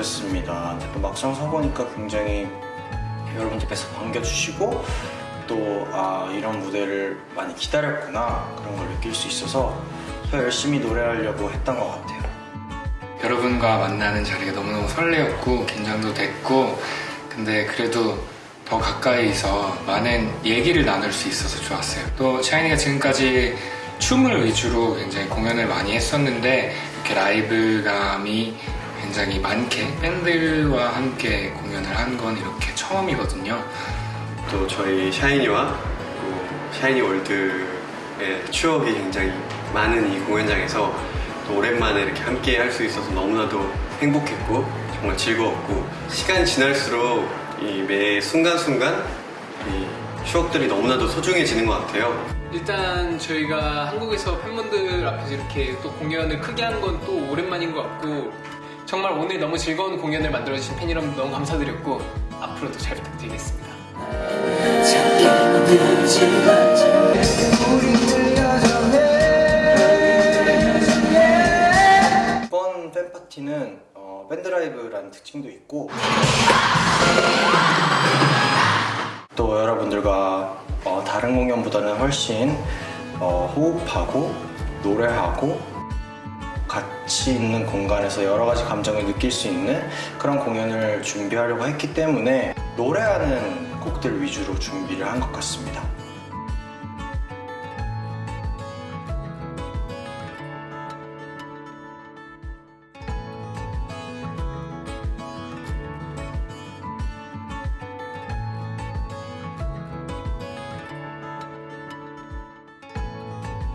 그랬습니다. 근데 또 막상 서보니까 굉장히 여러분들께서 반겨주시고 또 아 이런 무대를 많이 기다렸구나 그런 걸 느낄 수 있어서 더 열심히 노래하려고 했던 것 같아요. 여러분과 만나는 자리가 너무너무 설레었고 긴장도 됐고 근데 그래도 더 가까이서 많은 얘기를 나눌 수 있어서 좋았어요. 또 샤이니가 지금까지 춤을 위주로 굉장히 공연을 많이 했었는데 이렇게 라이브감이 굉장히 많게 밴드와 함께 공연을 한 건 이렇게 처음이거든요. 또 저희 샤이니와 또 샤이니 월드의 추억이 굉장히 많은 이 공연장에서 또 오랜만에 이렇게 함께 할 수 있어서 너무나도 행복했고 정말 즐거웠고 시간이 지날수록 이 매 순간순간 이 추억들이 너무나도 소중해지는 것 같아요. 일단 저희가 한국에서 팬분들 앞에서 이렇게 또 공연을 크게 한건또 오랜만인 것 같고 정말 오늘 너무 즐거운 공연을 만들어주신 팬 여러분 너무 감사드렸고 앞으로도 잘 부탁드리겠습니다. 이번 팬 파티는 어, 밴드 라이브라는 특징도 있고 또 여러분들과 어, 다른 공연보다는 훨씬 어, 호흡하고 노래하고 같이 있는 공간에서 여러 가지 감정을 느낄 수 있는 그런 공연을 준비하려고 했기 때문에 노래하는 곡들 위주로 준비를 한 것 같습니다.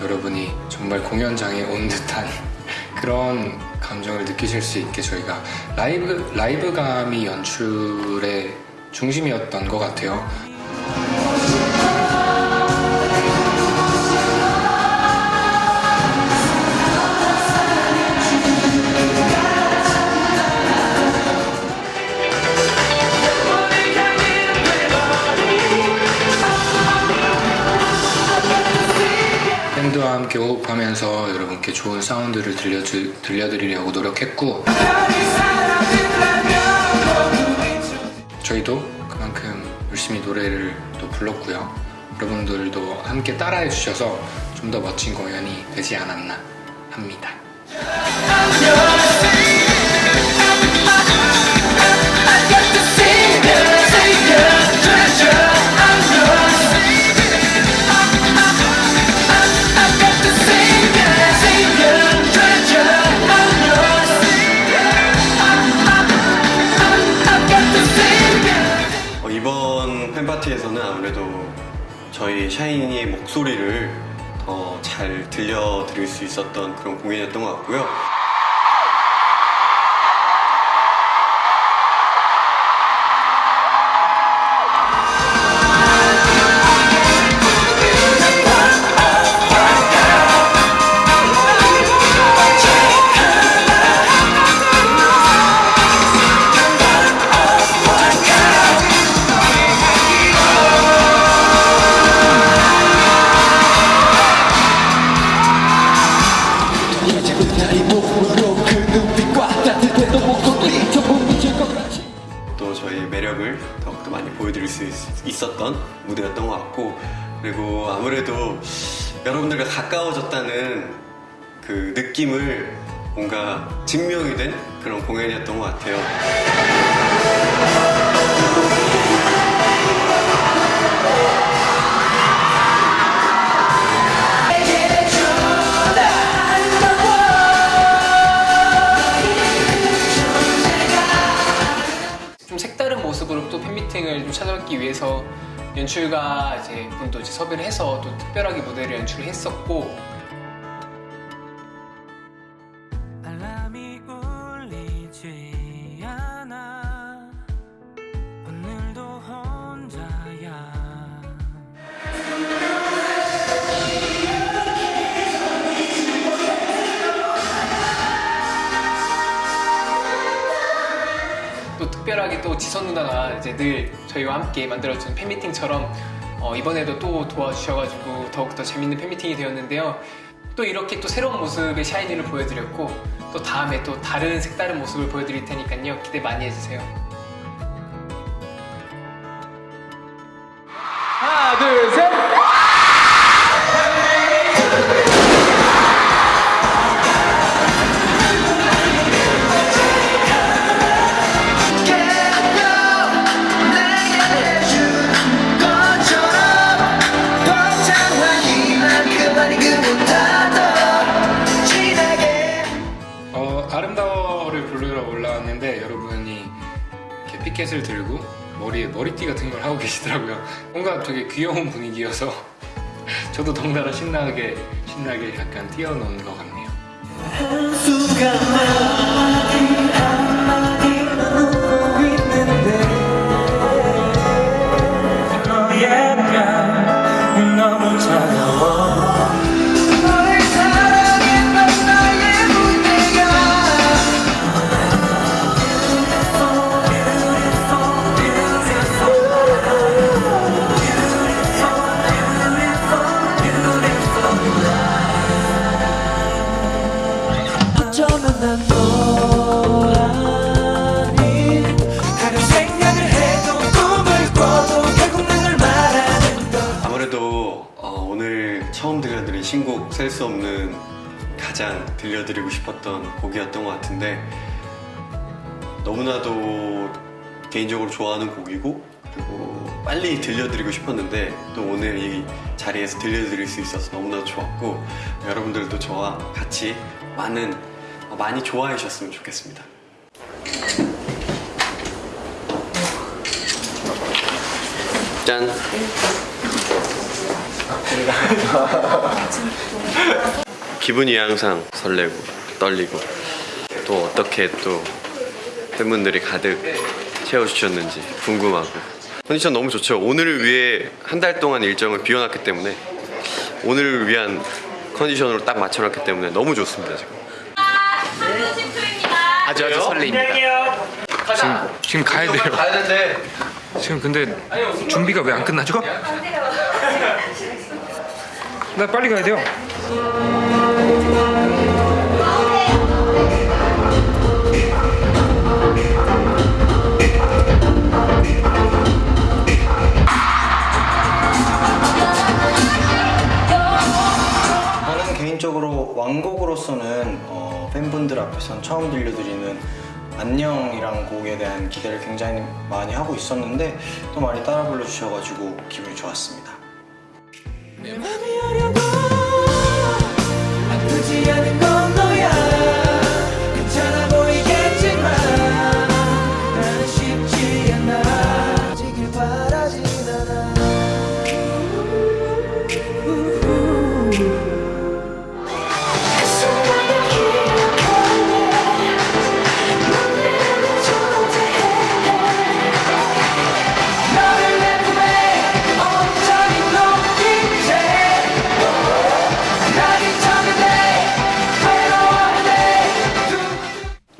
여러분이 정말 공연장에 온 듯한 그런 감정을 느끼실 수 있게 저희가 라이브 라이브감이 연출의 중심이었던 것 같아요. 함께 호흡하면서 여러분께 좋은 사운드를 들려주, 들려드리려고 노력했고 저희도 그만큼 열심히 노래를 또 불렀고요. 여러분들도 함께 따라해 주셔서 좀 더 멋진 공연이 되지 않았나 합니다 파티에서는 아무래도 저희 샤이니의 목소리를 더 잘 들려드릴 수 있었던 그런 공연이었던 것 같고요. 여러분들과 가까워졌다는 그 느낌을 뭔가 증명이 된 그런 공연이었던 것 같아요. 좀 색다른 모습으로 또 팬미팅을 좀 찾아뵙기 위해서 연출가 이제 분도 이제 섭외를 해서 또 특별하게 무대를 연출을 했었고 특별하게 또 지선 누나가 이제 늘 저희와 함께 만들어준 팬미팅처럼 어, 이번에도 또 도와주셔가지고 더욱더 재밌는 팬미팅이 되었는데요. 또 이렇게 또 새로운 모습의 샤이니를 보여드렸고 또 다음에 또 다른 색다른 모습을 보여드릴 테니까요. 기대 많이 해주세요. 피켓을 들고 머리에 머리띠 같은 걸 하고 계시더라고요. 뭔가 되게 귀여운 분위기여서 저도 덩달아 신나게 신나게 약간 뛰어노는 것 같네요. 어, 오늘 처음 들려드린 신곡 셀 수 없는 가장 들려드리고 싶었던 곡이었던 것 같은데 너무나도 개인적으로 좋아하는 곡이고 그리고 빨리 들려드리고 싶었는데 또 오늘 이 자리에서 들려드릴 수 있어서 너무나도 좋았고 여러분들도 저와 같이 많은 어, 많이 좋아해 주셨으면 좋겠습니다. 짠. 기분이 항상 설레고 떨리고 또 어떻게 또 팬분들이 가득 채워주셨는지 궁금하고 컨디션 너무 좋죠 오늘을 위해 한 달 동안 일정을 비워놨기 때문에 오늘을 위한 컨디션으로 딱 맞춰놨기 때문에 너무 좋습니다 지금 아주 아주 설레입니다. 지금 지금 가야 돼요. 가야. 지금 근데 준비가 왜 안 끝나죠? 나 빨리 가야 돼요. 저는 개인적으로 왕곡으로서는 어, 팬분들 앞에선 처음 들려드리는 안녕이란 곡에 대한 기대를 굉장히 많이 하고 있었는데 또 많이 따라 불러주셔가지고 기분이 좋았습니다. 내 어려워. 아프지 않은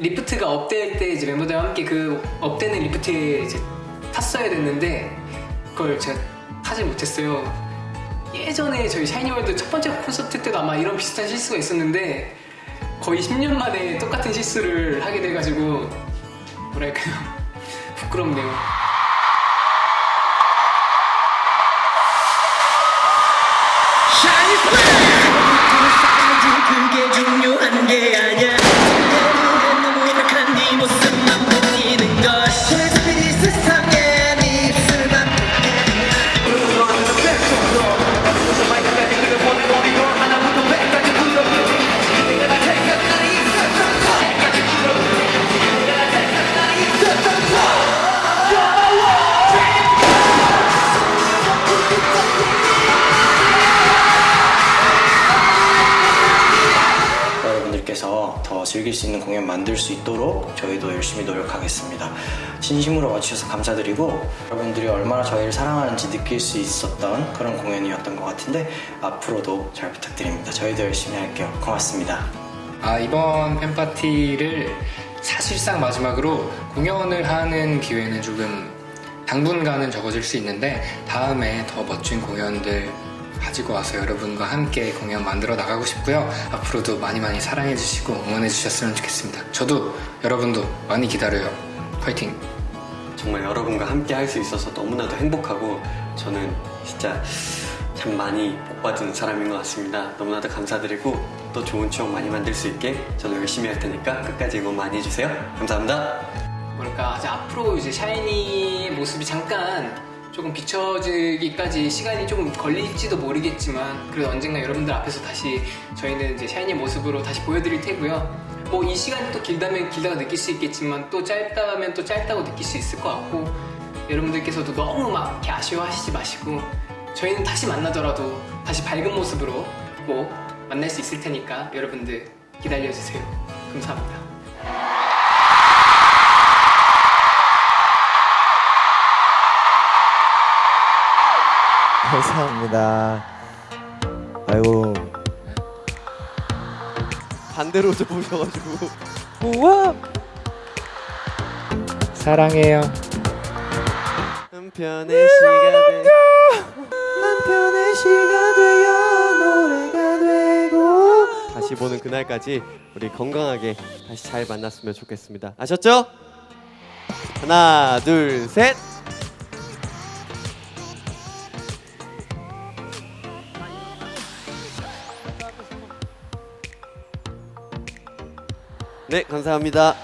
리프트가 up될 때 이제 멤버들과 함께 그 up되는 리프트에 이제 탔어야 됐는데 그걸 제가 타지 못했어요. 예전에 저희 샤이니월드 첫 번째 콘서트 때도 아마 이런 비슷한 실수가 있었는데 거의 10년 만에 똑같은 실수를 하게 돼가지고 뭐랄까요 부끄럽네요. 그게 즐길 수 있는 공연 만들 수 있도록 저희도 열심히 노력하겠습니다. 진심으로 와주셔서 감사드리고 여러분들이 얼마나 저희를 사랑하는지 느낄 수 있었던 그런 공연이었던 것 같은데 앞으로도 잘 부탁드립니다. 저희도 열심히 할게요. 고맙습니다. 아 이번 팬파티를 사실상 마지막으로 공연을 하는 기회는 조금 당분간은 적어질 수 있는데 다음에 더 멋진 공연들 가지고 와서 여러분과 함께 공연 만들어 나가고 싶고요. 앞으로도 많이 많이 사랑해 주시고 응원해 주셨으면 좋겠습니다. 저도 여러분도 많이 기다려요. 화이팅! 정말 여러분과 함께 할 수 있어서 너무나도 행복하고 저는 진짜 참 많이 복받은 사람인 것 같습니다. 너무나도 감사드리고 또 좋은 추억 많이 만들 수 있게 저는 열심히 할 테니까 끝까지 응원 많이 해주세요. 감사합니다. 뭐랄까 이제 앞으로 이제 샤이니의 모습이 잠깐 조금 비춰지기까지 시간이 조금 걸릴지도 모르겠지만 그래도 언젠가 여러분들 앞에서 다시 저희는 이제 샤이니의 모습으로 다시 보여드릴 테고요. 뭐 이 시간이 또 길다면 길다고 느낄 수 있겠지만 또 짧다면 또 짧다고 느낄 수 있을 것 같고 여러분들께서도 너무 막 이렇게 아쉬워하시지 마시고 저희는 다시 만나더라도 다시 밝은 모습으로 꼭 만날 수 있을 테니까 여러분들 기다려주세요. 감사합니다. 감사합니다. 아이고 반대로 접으셔가지고 우와 사랑해요. 한편의 시가 돼 한편의 시가 되어 노래가 되고 다시 보는 그날까지 우리 건강하게 다시 잘 만났으면 좋겠습니다. 아셨죠? 하나 둘 셋. 네 감사합니다.